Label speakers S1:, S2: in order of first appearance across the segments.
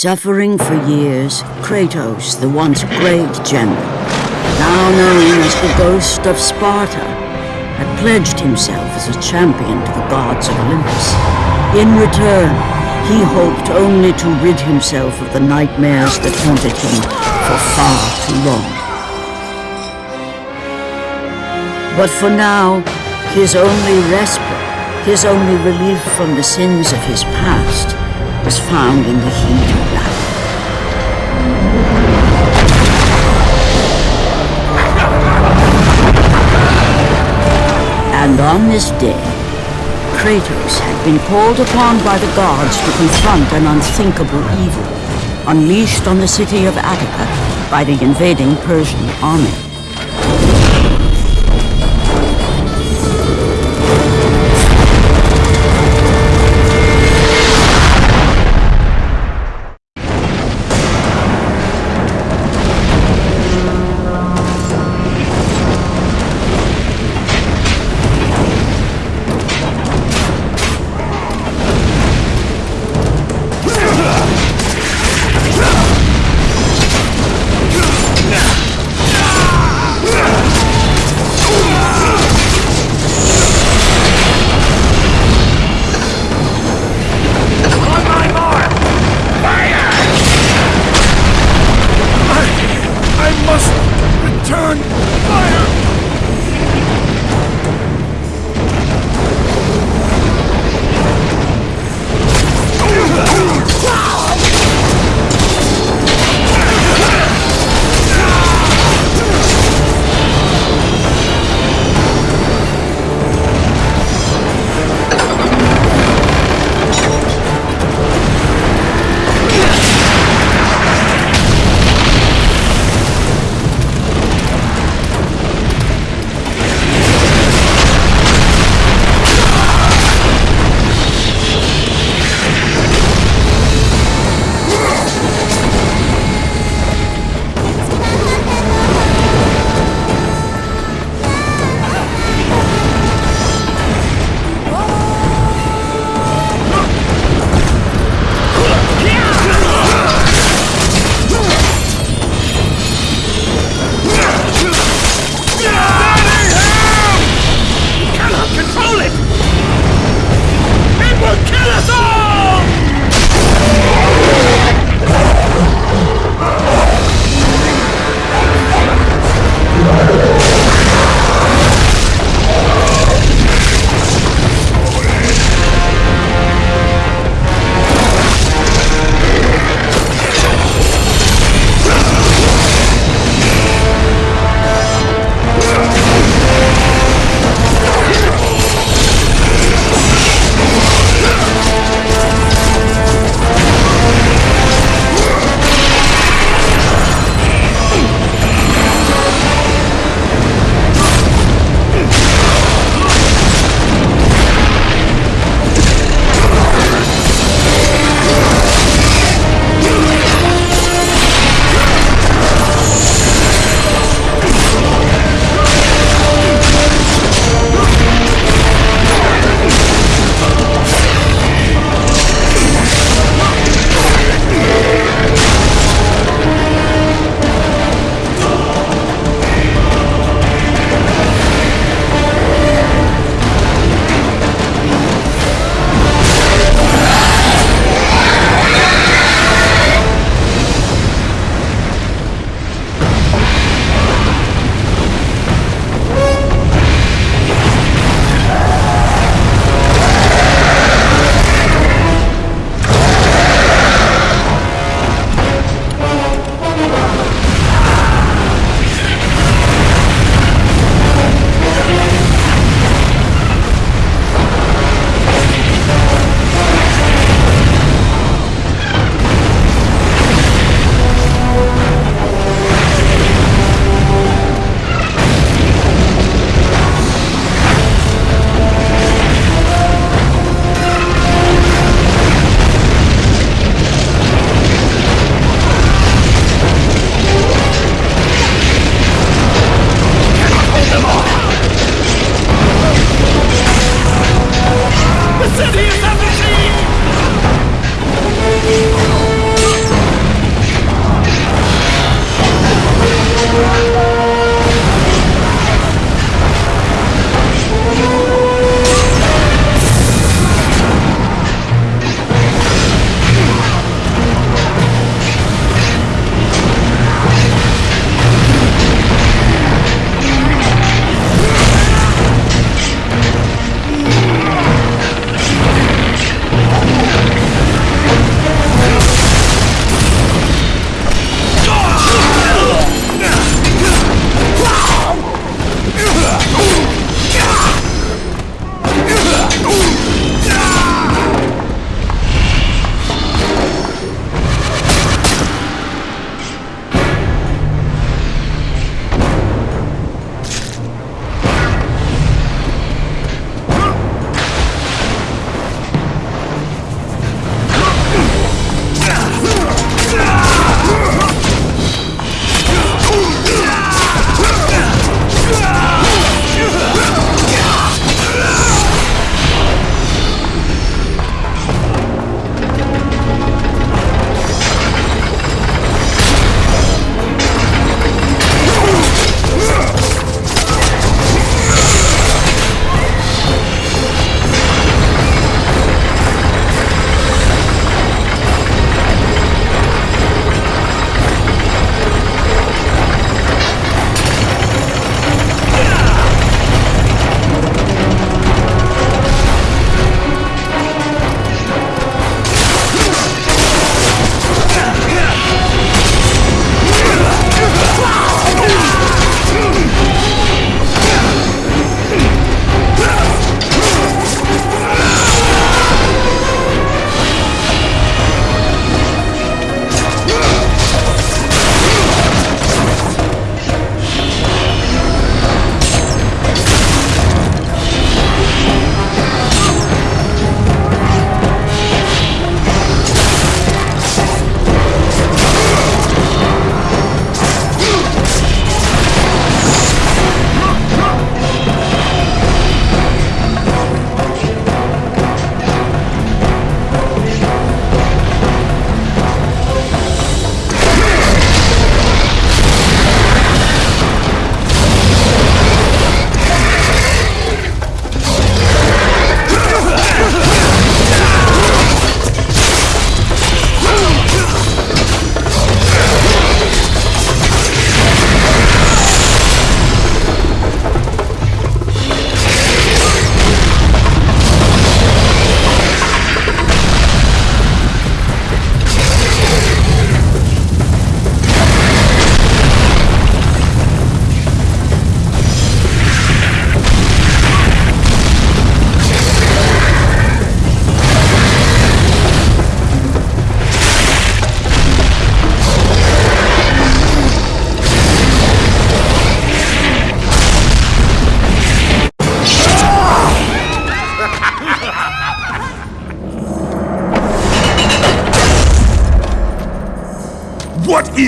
S1: Suffering for years, Kratos, the once great general, now known as the Ghost of Sparta, had pledged himself as a champion to the gods of Olympus. In return, he hoped only to rid himself of the nightmares that haunted him for far too long. But for now, his only respite, his only relief from the sins of his past, was found in the heat of battle. And on this day, Kratos had been called upon by the gods to confront an unthinkable evil, unleashed on the city of Attica by the invading Persian army.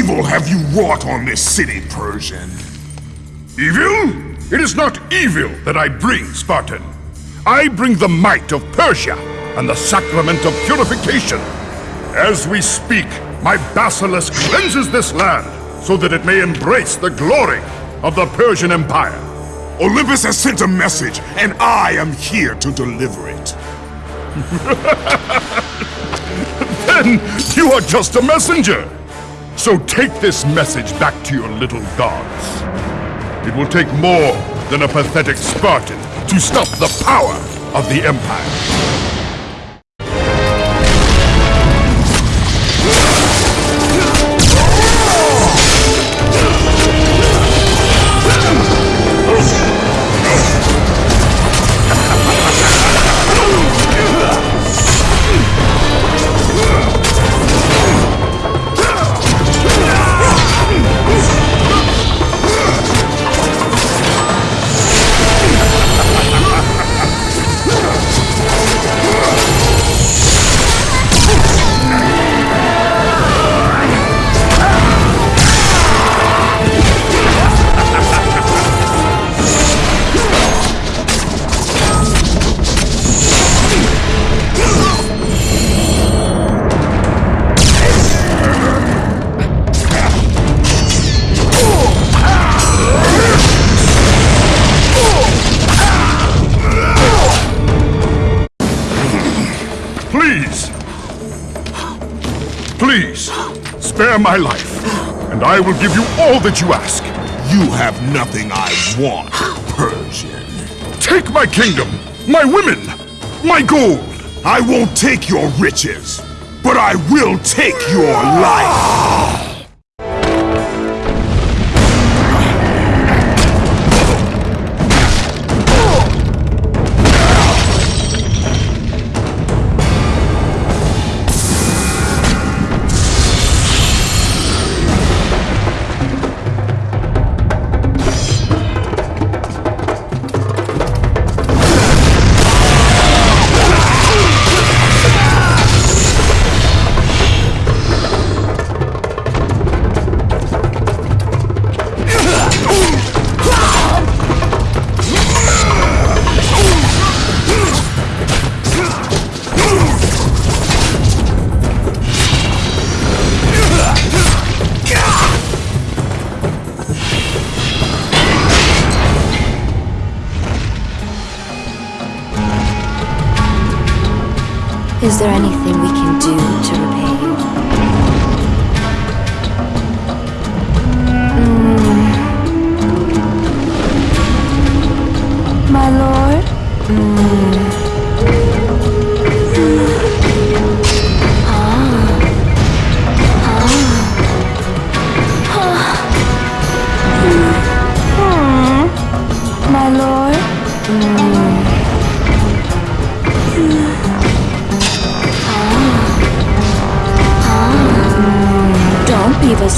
S2: Evil have you wrought on this city, Persian?
S3: Evil? It is not evil that I bring, Spartan. I bring the might of Persia and the sacrament of purification. As we speak, my basilisk cleanses this land so that it may embrace the glory of the Persian Empire.
S2: Olympus has sent a message, and I am here to deliver it.
S3: then you are just a messenger. So take this message back to your little gods. It will take more than a pathetic Spartan to stop the power of the Empire. Spare my life, and I will give you all that you ask.
S2: You have nothing I want, Persian.
S3: Take my kingdom, my women, my gold.
S2: I won't take your riches, but I will take your life.
S4: Is there anything we can do to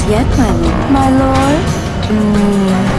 S4: yet, my lord. My lord? Mm.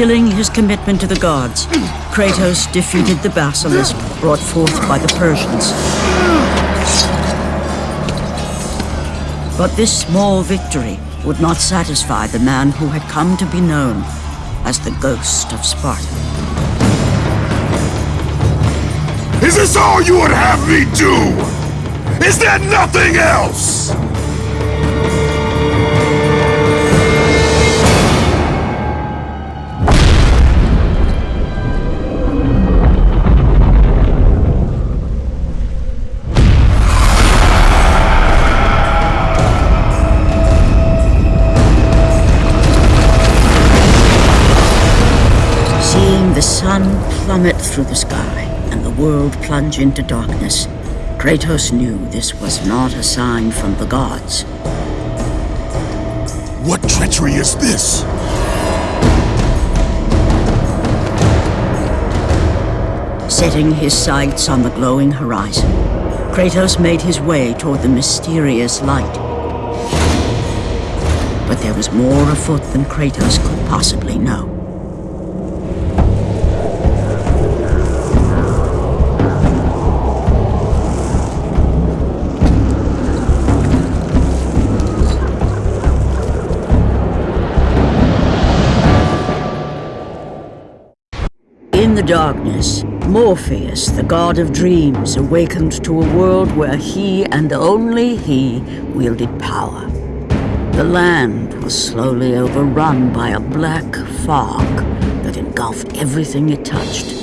S1: Fulfilling his commitment to the gods, Kratos defeated the basilisk brought forth by the Persians. But this small victory would not satisfy the man who had come to be known as the Ghost of Sparta.
S2: Is this all you would have me do? Is there nothing else?
S1: Plummet through the sky and the world plunge into darkness, Kratos knew this was not a sign from the gods.
S2: What treachery is this?
S1: Setting his sights on the glowing horizon, Kratos made his way toward the mysterious light. But there was more afoot than Kratos could possibly know. Darkness, Morpheus, the god of dreams, awakened to a world where he and only he wielded power. The land was slowly overrun by a black fog that engulfed everything it touched.